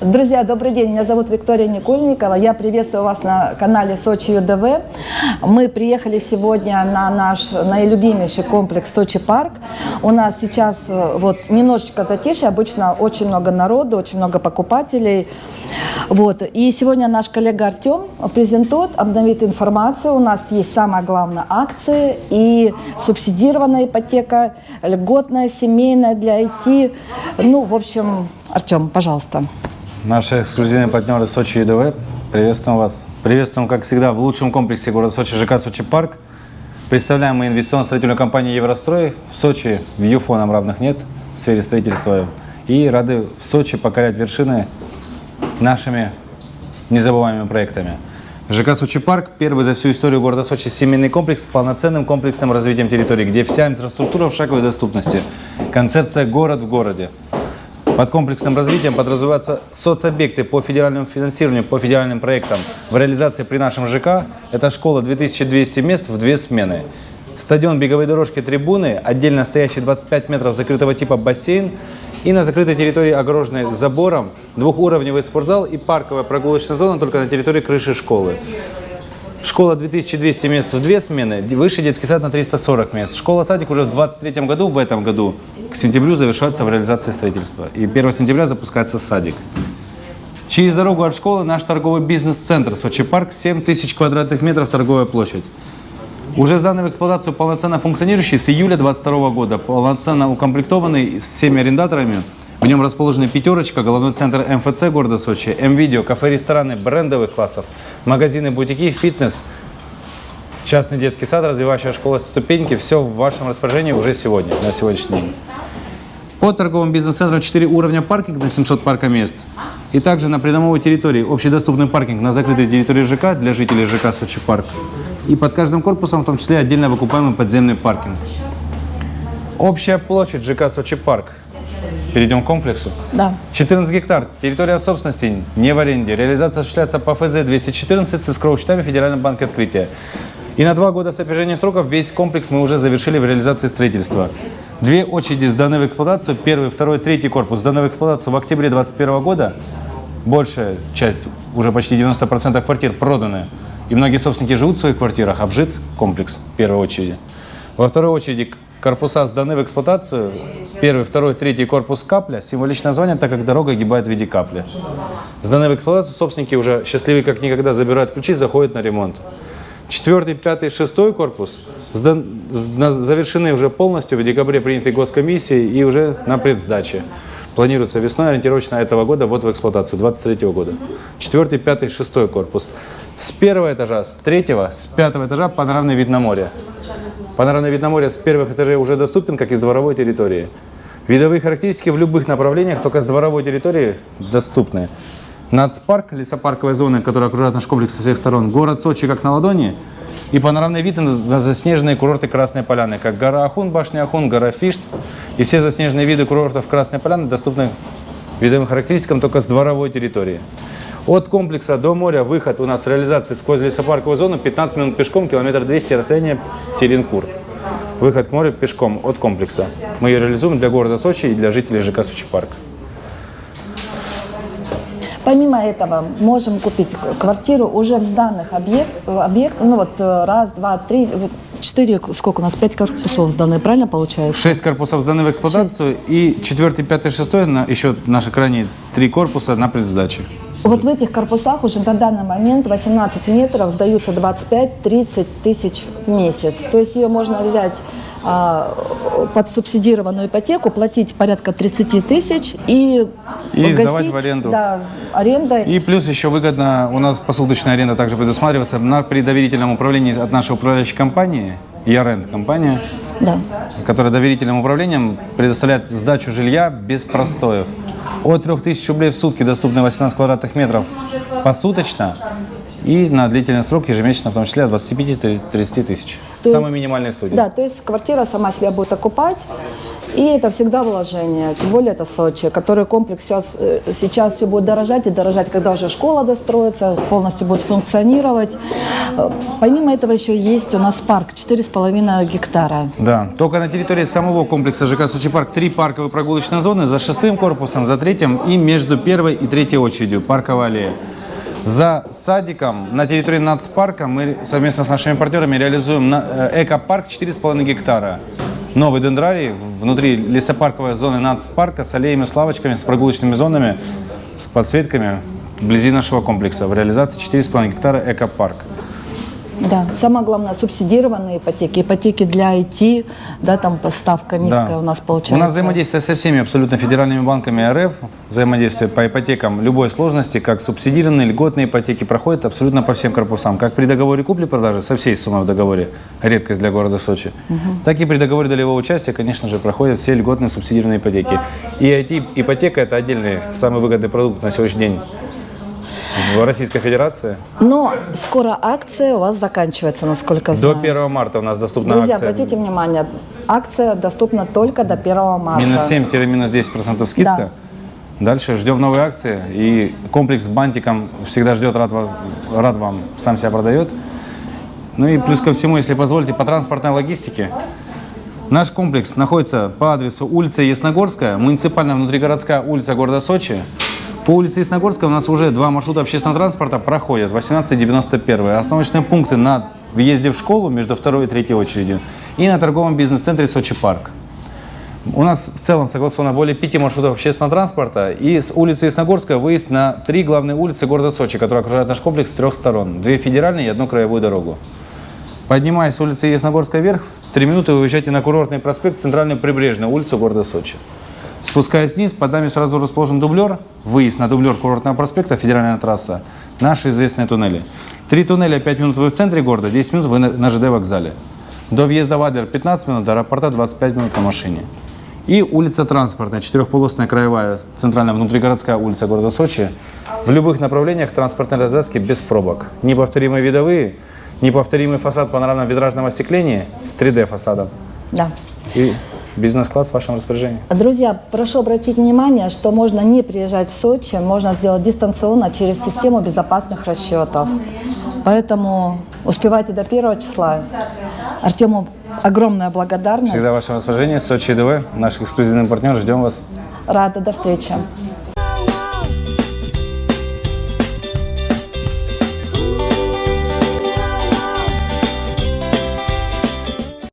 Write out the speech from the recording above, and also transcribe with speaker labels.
Speaker 1: Друзья, добрый день. Меня зовут Виктория Никольникова. Я приветствую вас на канале Сочи ЮДВ. Мы приехали сегодня на наш наилюбимейший комплекс Сочи Парк. У нас сейчас э, вот немножечко затишье. Обычно очень много народу, очень много покупателей. Вот. И сегодня наш коллега Артем презентует, обновит информацию. У нас есть самое главное акции и субсидированная ипотека, льготная, семейная для IT. Ну, в общем, Артем, пожалуйста.
Speaker 2: Наши эксклюзивные партнеры Сочи ЮДВ. Приветствуем вас. Приветствуем, как всегда, в лучшем комплексе города Сочи ЖК Сочи Парк. Представляем мы инвестиционно-строительную компанию Еврострой. В Сочи в ЮФО нам равных нет в сфере строительства. И рады в Сочи покорять вершины нашими незабываемыми проектами. ЖК Сочи Парк – первый за всю историю города Сочи семейный комплекс с полноценным комплексным развитием территории, где вся инфраструктура в шаговой доступности. Концепция «город в городе». Под комплексным развитием подразумеваются соцобъекты по федеральному финансированию, по федеральным проектам. В реализации при нашем ЖК это школа 2200 мест в две смены. Стадион, беговые дорожки, трибуны, отдельно стоящий 25 метров закрытого типа бассейн и на закрытой территории, огороженной забором, двухуровневый спортзал и парковая прогулочная зона только на территории крыши школы. Школа 2200 мест в две смены, высший детский сад на 340 мест. Школа-садик уже в 2023 году, в этом году, к сентябрю завершается в реализации строительства. И 1 сентября запускается садик. Через дорогу от школы наш торговый бизнес-центр Сочи Парк, 7 тысяч квадратных метров торговая площадь. Уже сданный в эксплуатацию полноценно функционирующий с июля 2022 года, полноценно укомплектованный с всеми арендаторами – в нем расположены «Пятерочка», головной центр МФЦ города Сочи, М-Видео, кафе-рестораны брендовых классов, магазины, бутики, фитнес, частный детский сад, развивающая школа ступеньки. Все в вашем распоряжении уже сегодня, на сегодняшний день. Под торговым бизнес-центром 4 уровня паркинг на 700 паркомест. И также на придомовой территории общедоступный паркинг на закрытой территории ЖК для жителей ЖК Сочи Парк. И под каждым корпусом в том числе отдельно выкупаемый подземный паркинг. Общая площадь ЖК Сочи Парк Перейдем к комплексу?
Speaker 1: Да.
Speaker 2: 14 гектар. Территория собственности не в аренде. Реализация осуществляется по ФЗ-214 с эскроу счетами Федерального банка Открытие. И на два года с опережением сроков весь комплекс мы уже завершили в реализации строительства. Две очереди сданы в эксплуатацию. Первый, второй, третий корпус сданы в эксплуатацию в октябре 2021 года. Большая часть, уже почти 90% квартир проданы. И многие собственники живут в своих квартирах, обжит комплекс в первой очереди. Во второй очереди корпуса сданы в эксплуатацию. Первый, второй, третий корпус капля. Символичное название, так как дорога огибает в виде капли. Сданы в эксплуатацию, собственники уже счастливые как никогда забирают ключи, заходят на ремонт. Четвертый, пятый, шестой корпус сдан, завершены уже полностью в декабре принятой госкомиссией и уже на предсдаче. Планируется весной ориентировочно этого года вот в эксплуатацию, 23 года. Четвертый, пятый, шестой корпус. С первого этажа, с третьего, с пятого этажа панорамный вид на море. Панорамный вид на море с первых этажей уже доступен, как из дворовой территории. Видовые характеристики в любых направлениях, только с дворовой территории доступны. Нацпарк, лесопарковая зона, которая окружает наш комплекс со всех сторон. Город Сочи как на ладони. И панорамный вид на заснеженные курорты Красной Поляны, как гора Ахун, башня Ахун, гора Фишт. И все заснеженные виды курортов Красной Поляны доступны видовым характеристикам только с дворовой территории. От комплекса до моря выход у нас в реализации сквозь лесопарковую зону 15 минут пешком, километр 200 расстояние Теренкур. Выход к морю пешком от комплекса. Мы ее реализуем для города Сочи и для жителей ЖК Сочи Парк.
Speaker 1: Помимо этого, можем купить квартиру уже в сданных объект, объект ну вот э, раз, два, три, четыре, сколько у нас, пять корпусов сданы, правильно получается?
Speaker 2: Шесть корпусов сданы в эксплуатацию Шесть. и четвертый, пятый, шестой, на, еще наши крайние три корпуса на предсдаче.
Speaker 1: Вот в этих корпусах уже на данный момент 18 метров сдаются 25-30 тысяч в месяц. То есть ее можно взять а, под субсидированную ипотеку, платить порядка 30 тысяч и,
Speaker 2: и гасить, сдавать в аренду.
Speaker 1: Да, аренда.
Speaker 2: И плюс еще выгодно, у нас посуточная аренда также предусматривается на, при доверительном управлении от нашей управляющей компании, Ярент компания, да. которая доверительным управлением предоставляет сдачу жилья без простоев. От 3000 рублей в сутки доступны 18 квадратных метров посуточно И на длительный срок ежемесячно, в том числе от 25-30 тысяч.
Speaker 1: То
Speaker 2: Самые
Speaker 1: есть-
Speaker 2: минимальные студии.
Speaker 1: Да, то есть квартира сама себя будет окупать, и это всегда вложение, тем более это Сочи, который комплекс сейчас, э, сейчас все будет дорожать и дорожать, когда уже школа достроится, полностью будет функционировать. Э, Помимо этого еще есть у нас парк 4,5 гектара.
Speaker 2: Да, только на территории самого комплекса ЖК Сочи Парк три парковые прогулочные зоны за шестым корпусом, за третьим и между первой и третьей очередью парковая аллея. За садиком на территории нацпарка мы совместно с нашими партнерами реализуем э, экопарк 4,5 гектара. Новый дендрарий внутри лесопарковой зоны нацпарка с аллеями, с лавочками, с прогулочными зонами, с подсветками вблизи нашего комплекса. В реализации 4,5 гектара экопарк.
Speaker 1: Да, самое главное, субсидированные ипотеки, ипотеки для IT, да, там ставка низкая
Speaker 2: Да.
Speaker 1: у нас получается.
Speaker 2: У нас взаимодействие со всеми абсолютно федеральными банками РФ, взаимодействие по ипотекам любой сложности, как субсидированные, льготные ипотеки, проходит абсолютно по всем корпусам. Как при договоре купли-продажи со всей суммой в договоре, редкость для города Сочи, так и при договоре долевого участия, конечно же, проходят все льготные субсидированные ипотеки. И IT-ипотека – это отдельный, самый выгодный продукт на сегодняшний день в Российской Федерации.
Speaker 1: Но скоро акция у вас заканчивается, насколько
Speaker 2: До
Speaker 1: знаю.
Speaker 2: 1 марта у нас доступна
Speaker 1: Друзья,
Speaker 2: акция.
Speaker 1: обратите внимание, акция доступна только до 1 марта.
Speaker 2: Минус 7-минус 10% скидка. Дальше ждем новые акции. И комплекс с бантиком всегда ждет, рад, рад вам, сам себя продает. Ну и плюс ко всему, если позволите, по транспортной логистике. Наш комплекс находится по адресу улица Ясногорская, муниципальная внутригородская улица города Сочи. По улице Ясногорская у нас уже два маршрута общественного транспорта проходят, 18 и 91. Остановочные пункты на въезде в школу между второй и третьей очередью и на торговом бизнес-центре Сочи Парк. У нас в целом согласовано более пяти маршрутов общественного транспорта. И с улицы Ясногорская выезд на три главные улицы города Сочи, которые окружают наш комплекс с трех сторон. Две федеральные и одну краевую дорогу. Поднимаясь с улицы Ясногорская вверх, три минуты вы выезжаете на курортный проспект, центральную прибрежную улицу города Сочи. Спускаясь вниз, под нами сразу расположен дублер, выезд на дублер курортного проспекта, федеральная трасса, наши известные туннели. Три туннеля, 5 минут вы в центре города, 10 минут вы на, ЖД вокзале. До въезда в Адлер 15 минут, до аэропорта 25 минут на машине. И улица транспортная, четырехполосная краевая, центральная внутригородская улица города Сочи. В любых направлениях транспортной развязки без пробок. Неповторимые видовые, неповторимый фасад панорамного витражного остекления с 3D фасадом.
Speaker 1: Да.
Speaker 2: И бизнес-класс в вашем распоряжении.
Speaker 1: Друзья, прошу обратить внимание, что можно не приезжать в Сочи, можно сделать дистанционно через систему безопасных расчетов. Поэтому успевайте до первого числа. Артему огромная благодарность.
Speaker 2: Всегда в вашем распоряжении. Сочи ДВ, наш эксклюзивный партнер. Ждем вас.
Speaker 1: Рада. До встречи.